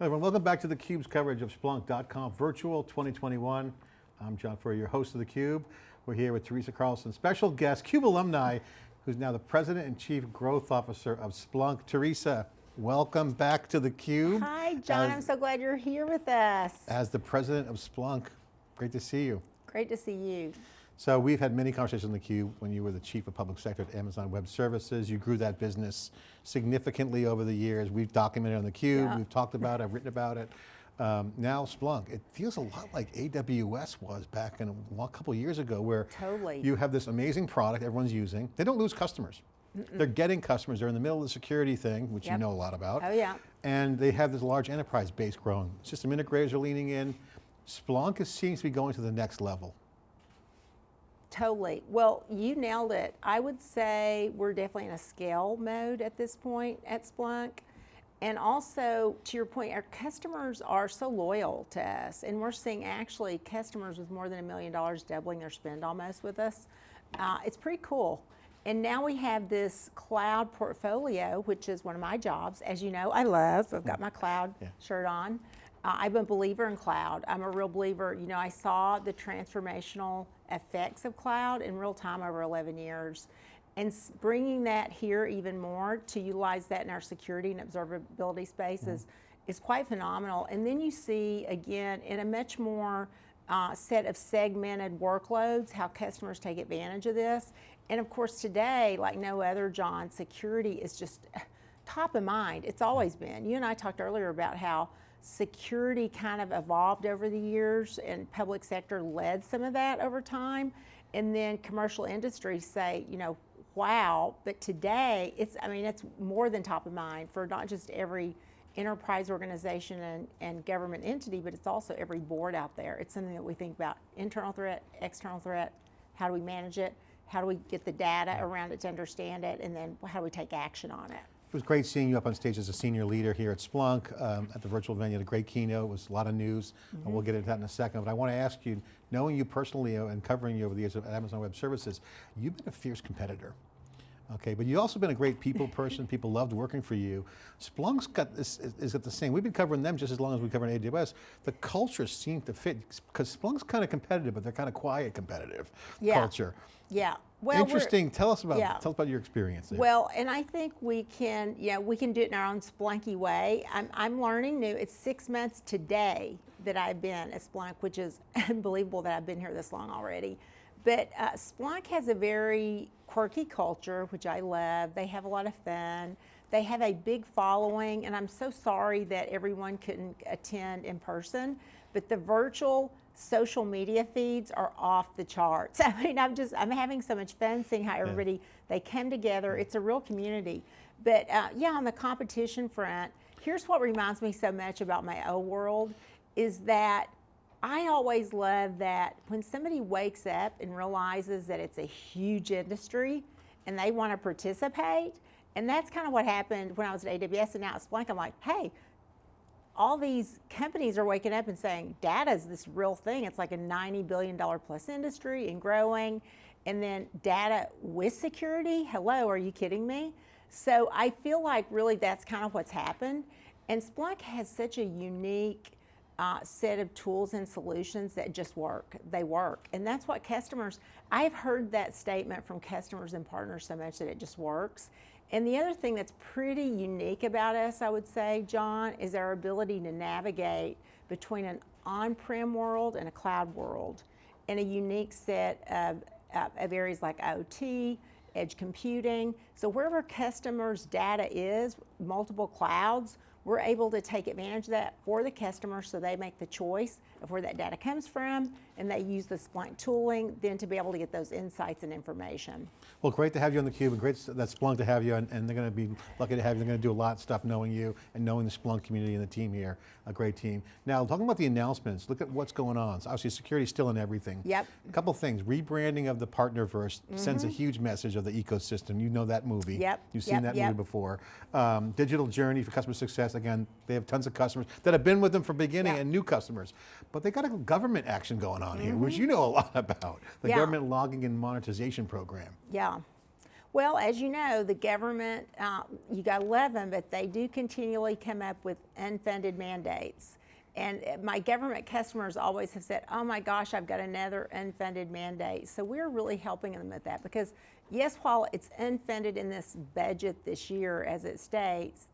Hi everyone, welcome back to theCUBE's coverage of Splunk .conf Virtual 2021. I'm John Furrier, your host of theCUBE. We're here with Teresa Carlson, special guest, CUBE alumni, who's now the President and Chief Growth Officer of Splunk. Teresa, welcome back to theCUBE. Hi John, as, I'm so glad you're here with us. As the President of Splunk, great to see you. Great to see you. So we've had many conversations on theCUBE when you were the Chief of Public Sector at Amazon Web Services. You grew that business significantly over the years. We've documented on theCUBE, yeah. we've talked about it, I've written about it. Um, now Splunk, it feels a lot like AWS was back in a, a couple years ago where totally. you have this amazing product everyone's using. They don't lose customers. Mm -mm. They're getting customers. They're in the middle of the security thing, which yep. you know a lot about. Oh yeah. And they have this large enterprise base growing. System integrators are leaning in. Splunk is, seems to be going to the next level. Totally. Well, you nailed it. I would say we're definitely in a scale mode at this point at Splunk. And also, to your point, our customers are so loyal to us, and we're seeing actually customers with more than a million dollars doubling their spend almost with us. Uh, it's pretty cool. And now we have this cloud portfolio, which is one of my jobs. As you know, I love, I've got my cloud yeah. shirt on. Uh, I'm a believer in cloud. I'm a real believer. You know, I saw the transformational effects of cloud in real time over 11 years. And bringing that here even more to utilize that in our security and observability spaces mm -hmm. is quite phenomenal. And then you see, again, in a much more uh, set of segmented workloads, how customers take advantage of this. And of course today, like no other, John, security is just top of mind. It's always been. You and I talked earlier about how security kind of evolved over the years and public sector led some of that over time. And then commercial industries say, you know, wow, but today it's, I mean, it's more than top of mind for not just every enterprise organization and, and government entity, but it's also every board out there. It's something that we think about internal threat, external threat, how do we manage it, how do we get the data around it to understand it, and then how do we take action on it. It was great seeing you up on stage as a senior leader here at Splunk um, at the virtual venue, a great keynote, it was a lot of news, mm -hmm. and we'll mm-hmm. get into that in a second. But I want to ask you, knowing you personally uh, and covering you over the years at Amazon Web Services, you've been a fierce competitor. Okay, but you've also been a great people person. people loved working for you. Splunk's got this, is it the same? We've been covering them just as long as we've covered AWS. The culture seemed to fit, because Splunk's kind of competitive, but they're kind of quiet competitive yeah. culture. Yeah. Well, Interesting, tell us about yeah. tell us about your experience there. Well, and I think we can, yeah, we can do it in our own Splunky way. I'm, I'm learning new, it's six months today that I've been at Splunk, which is unbelievable that I've been here this long already. But uh, Splunk has a very quirky culture, which I love. They have a lot of fun. They have a big following, and I'm so sorry that everyone couldn't attend in person, but the virtual social media feeds are off the charts. I mean, I'm just, I'm having so much fun seeing how everybody, yeah. they come together. It's a real community. But uh, yeah, on the competition front, here's what reminds me so much about my old world is that I always love that when somebody wakes up and realizes that it's a huge industry and they want to participate, and that's kind of what happened when I was at AWS and now at Splunk, I'm like, hey, all these companies are waking up and saying data is this real thing. It's like a $90 billion plus industry and growing. And then data with security, hello, are you kidding me? So I feel like really that's kind of what's happened. And Splunk has such a unique uh, set of tools and solutions that just work. They work. And that's what customers, I've heard that statement from customers and partners so much that it just works. And the other thing that's pretty unique about us, I would say, John, is our ability to navigate between an on-prem world and a cloud world in a unique set of, of areas like OT, edge computing. So wherever customers' data is, multiple clouds, we're able to take advantage of that for the customer so they make the choice of where that data comes from and they use the Splunk tooling then to be able to get those insights and information. Well, great to have you on theCUBE and great that Splunk to have you and, and, they're going to be lucky to have you. They're going to do a lot of stuff knowing you and knowing the Splunk community and the team here. A great team. Now, talking about the announcements, look at what's going on. So obviously security is still in everything. Yep. A couple things, rebranding of the Partnerverse mm -hmm. sends a mm-hmm. huge message of the ecosystem. You know that movie. Yep. You've seen yep. that yep. movie before. Um, digital journey for customer success. Again, they have tons of customers that have been with them from beginning and new customers. But they got a government action going on mm -hmm. which mm-hmm. you know a lot about. The yeah. government logging and modernization program. Yeah. Well, as you know, the government, uh, you got 11, but they do continually come up with unfunded mandates. And uh, my government customers always have said, oh my gosh, I've got another unfunded mandate. So we're really helping them with that because, yes, while it's unfunded in this budget this year as it states,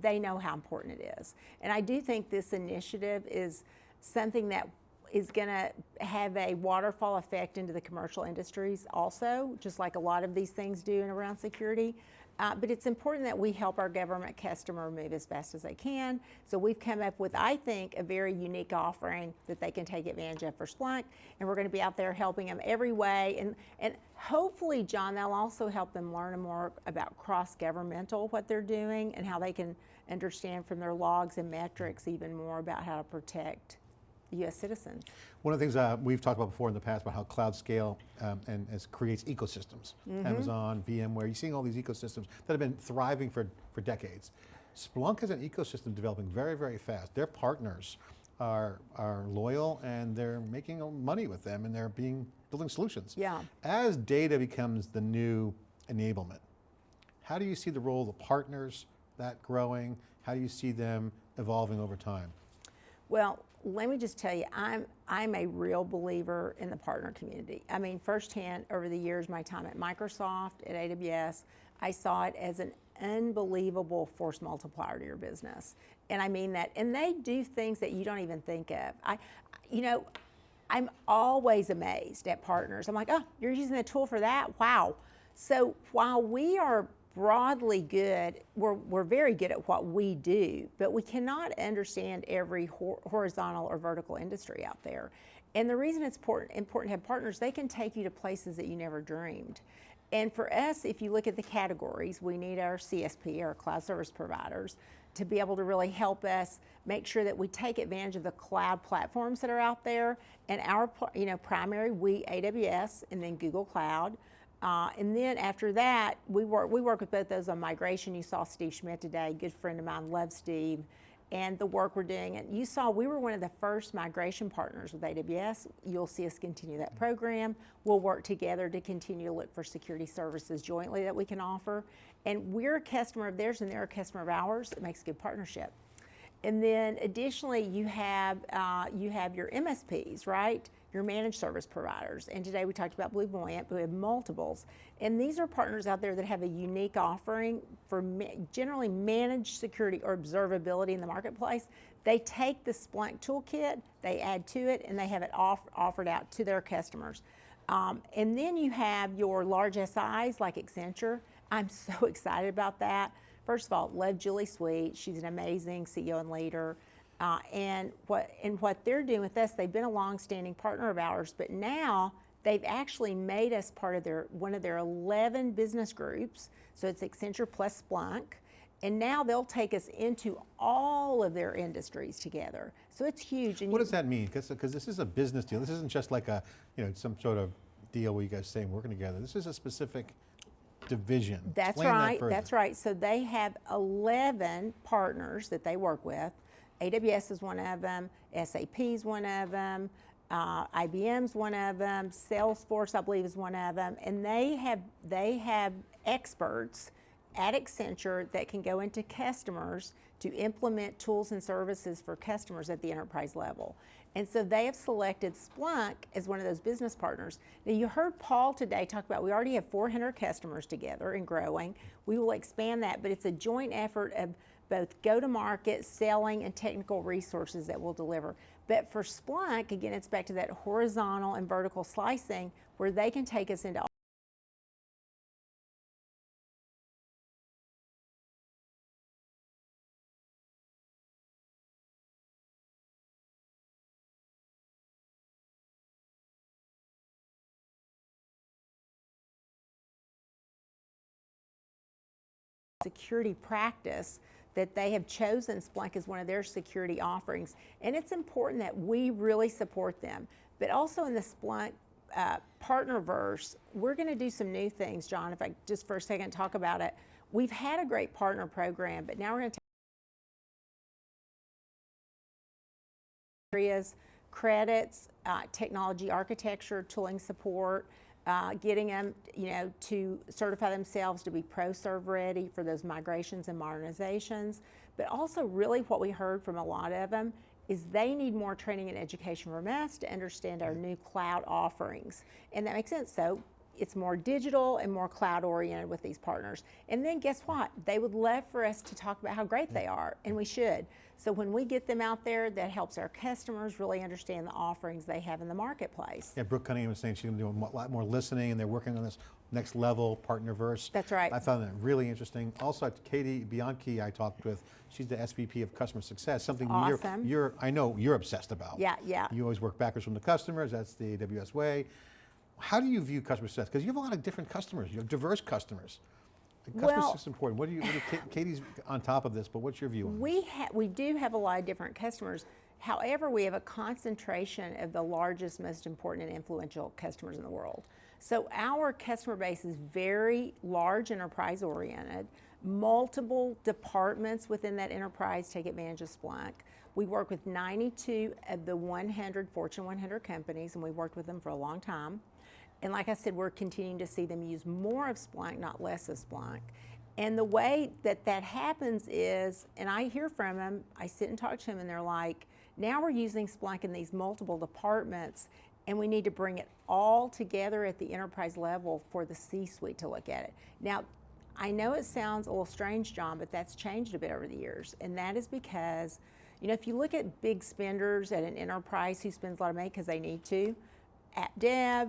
they know how important it is. And I do think this initiative is something that is going to have a waterfall effect into the commercial industries also, just like a lot of these things do in around security. Uh, but it's important that we help our government customer move as fast as they can. So we've come up with, I think, a very unique offering that they can take advantage of for Splunk. And we're going to be out there helping them every way. And, and hopefully, John, that'll also help them learn more about cross-governmental, what they're doing, and how they can understand from their logs and metrics even more about how to protect U.S. citizens. One of the things uh, we've talked about before in the past about how cloud scale um, and as creates ecosystems. Amazon, VMware, you're seeing all these ecosystems that have been thriving for, for decades. Splunk is an ecosystem developing very, very fast. Their partners are, are loyal and they're making money with them and they're being, building solutions. Yeah. As data becomes the new enablement, how do you see the role of the partners, that growing? How do you see them evolving over time? Well, let me just tell you, I'm I'm a real believer in the partner community. I mean, firsthand over the years, my time at Microsoft, at AWS, I saw it as an unbelievable force multiplier to your business. And I mean that. And they do things that you don't even think of. I, you know, I'm always amazed at partners. I'm like, oh, you're using the tool for that? Wow. So while we are broadly good, we're, we're very good at what we do, but we cannot understand every hor horizontal or vertical industry out there. And the reason it's important, important to have partners, they can take you to places that you never dreamed. And for us, if you look at the categories, we need our CSP, our cloud service providers, to be able to really help us make sure that we take advantage of the cloud platforms that are out there. And our, you know, primary, we AWS and then Google Cloud. Uh, and then after that, we work, we work with both those on migration. You saw Steve Schmidt today, good friend of mine, love Steve, and the work we're doing. And you saw we were one of the first migration partners with AWS. You'll see us continue that program. We'll work together to continue to look for security services jointly that we can offer. And we're a customer of theirs and they're a customer of ours. It makes a good partnership. And then additionally, you have, uh, you have your MSPs, right? Your managed service providers. And today we talked about BlueVoyant, but we have multiples. And these are partners out there that have a unique offering for ma generally managed security or observability in the marketplace. They take the Splunk toolkit, they add to it, and they have it off offered out to their customers. Um, and then you have your large SIs like Accenture. I'm so excited about that. First of all, love Julie Sweet. She's an amazing CEO and leader. Uh, and what and what they're doing with us, they've been a long-standing partner of ours, but now they've actually made us part of their one of their 11 business groups. So it's Accenture plus Splunk. And now they'll take us into all of their industries together. So it's huge. And What does that mean? Because this is a business deal. This isn't just like a, you know, some sort of deal where you guys saying working together. This is a specific division. That's Explain right, further. that's right. So they have 11 partners that they work with. AWS is one of them, SAP is one of them, uh, IBM's one of them, Salesforce, I believe, is one of them, and they have they have experts at Accenture that can go into customers to implement tools and services for customers at the enterprise level. And so they have selected Splunk as one of those business partners. Now you heard Paul today talk about we already have 400 customers together and growing. We will expand that, but it's a joint effort of both go-to-market, selling, and technical resources that we'll deliver. But for Splunk, again, it's back to that horizontal and vertical slicing where they can take us into security practice that they have chosen Splunk as one of their security offerings. And it's important that we really support them. But also in the Splunk uh, partnerverse, we're going to do some new things, John, if I just for a second talk about it. We've had a great partner program, but now we're going to take areas, credits, uh, technology architecture, tooling support, uh, getting them, you know, to certify themselves to be pro-serve ready for those migrations and modernizations. But also really what we heard from a lot of them is they need more training and education from us to understand our new cloud offerings. And that makes sense. So it's more digital and more cloud oriented with these partners. And then guess what? They would love for us to talk about how great they mm-hmm. are, and we should. So when we get them out there, that helps our customers really understand the offerings they have in the marketplace. Yeah, Brooke Cunningham was saying she's going to do a lot more listening and they're working on this next level partnerverse. That's right. I found that really interesting. Also, Katie Bianchi I talked with, she's the SVP of Customer Success, something you're, awesome. you're, I know you're obsessed about. Yeah, yeah. You always work backwards from the customers, that's the AWS way. How do you view customer success? Because you have a lot of different customers, you have diverse customers. Customer Well- success is important. What do you, what do Katie's on top of this, but what's your view on? We ha- we do have a lot of different customers. However, we have a concentration of the largest, most important, and influential customers in the world. So our customer base is very large enterprise oriented. Multiple departments within that enterprise take advantage of Splunk. We work with 92 of the 100 Fortune 100 companies, and we've worked with them for a long time. And like I said, we're continuing to see them use more of Splunk, not less of Splunk. And the way that that happens is, and I hear from them, I sit and talk to them, and they're like, now we're using Splunk in these multiple departments, and we need to bring it all together at the enterprise level for the C suite to look at it. Now, I know it sounds a little strange, John, but that's changed a bit over the years. And that is because, you know, if you look at big spenders at an enterprise who spends a lot of money because they need to, app dev,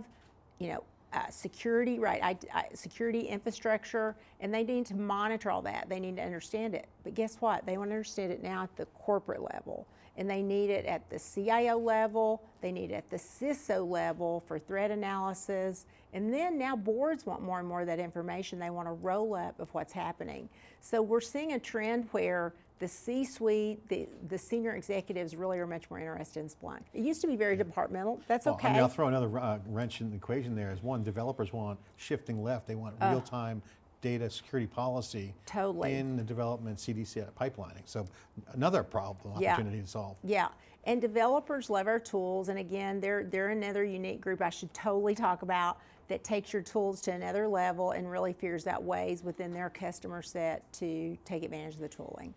you know, uh, security, right? I, I, security infrastructure, and they need to monitor all that. They need to understand it. But guess what? They want to understand it now at the corporate level, and they need it at the CIO level. They need it at the CISO level for threat analysis, and then now boards want more and more of that information. They want a roll up of what's happening. So we're seeing a trend where the C-suite, the, the senior executives really are much more interested in Splunk. It used to be very departmental. That's Well, okay. I mean, I'll throw another uh, wrench in the equation there is one, developers want shifting left. They want real-time data security policy Totally. in the development CDC pipelining. So another problem, Yeah. opportunity to solve. Yeah, and developers love our tools. And again, they're they're another unique group I should totally talk about that takes your tools to another level and really figures out ways within their customer set to take advantage of the tooling.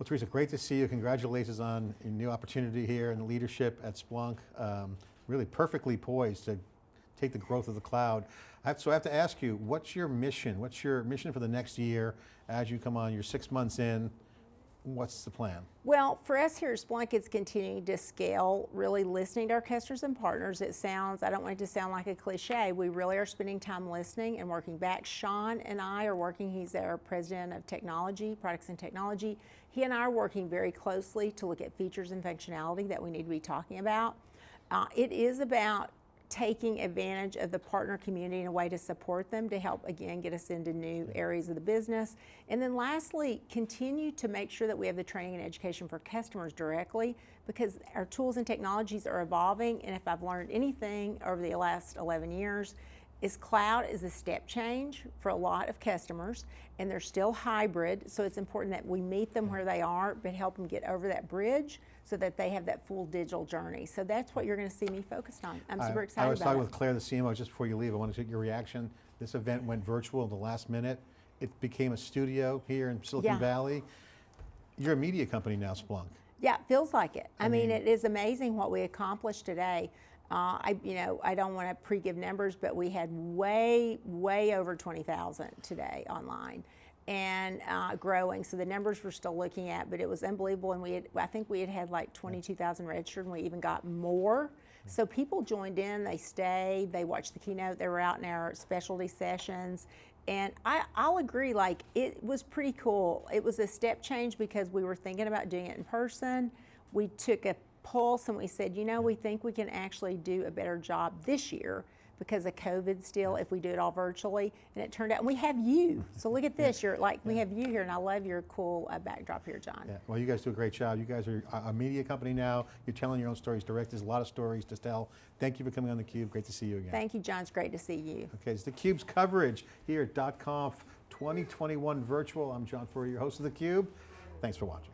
Well, Teresa, great to see you. Congratulations on your new opportunity here and the leadership at Splunk. Um, really perfectly poised to take the growth of the cloud. I have, so I have to ask you, what's your mission? What's your mission for the next year as you come on? You're six months in. What's the plan? Well, for us here at Splunk, it's continuing to scale, really listening to our customers and partners. It sounds, I don't want it to sound like a cliche, we really are spending time listening and working back. Shawn and I are working, he's our president of technology, products and technology. He and I are working very closely to look at features and functionality that we need to be talking about. Uh, it is about taking advantage of the partner community in a way to support them to help again get us into new areas of the business. And then lastly, continue to make sure that we have the training and education for customers directly because our tools and technologies are evolving. And if I've learned anything over the last 11 years is cloud is a step change for a lot of customers and they're still hybrid. So it's important that we meet them where they are but help them get over that bridge so that they have that full digital journey so that's what you're going to see me focused on i'm super I- excited I was about talking it with Claire, the CMO, just before you leave. I want to get your reaction. This event went virtual at the last minute. It became a studio here in Silicon Yeah. Valley. You're a media company now, Splunk. Yeah, it feels like it. I, mean, mean- it is amazing what we accomplished today. Uh, I, you know, I don't want to pre-give numbers, but we had way, way over 20,000 today online and uh, growing. So the numbers we're still looking at, but it was unbelievable. And we had, I think we had had like 22,000 registered and we even got more. So people joined in, they stayed, they watched the keynote, they were out in our specialty sessions. And I, I'll agree, like it was pretty cool. It was a step change because we were thinking about doing it in person. We took a pulse and we said, you know, we think we can actually do a better job this year because of COVID still if we do it all virtually. And it turned out, and we have you. So look at this, you're like, we have you here and I love your cool uh, backdrop here, John. Yeah, well, you guys do a great job. You guys are a- a media company now. You're telling your own stories direct. There's a lot of stories to tell. Thank you for coming on theCUBE. Great to see you again. Thank you, John. It's great to see you. Okay, it's theCUBE's coverage here at .conf 2021 virtual. I'm John Furrier, your host of theCUBE. Thanks for watching.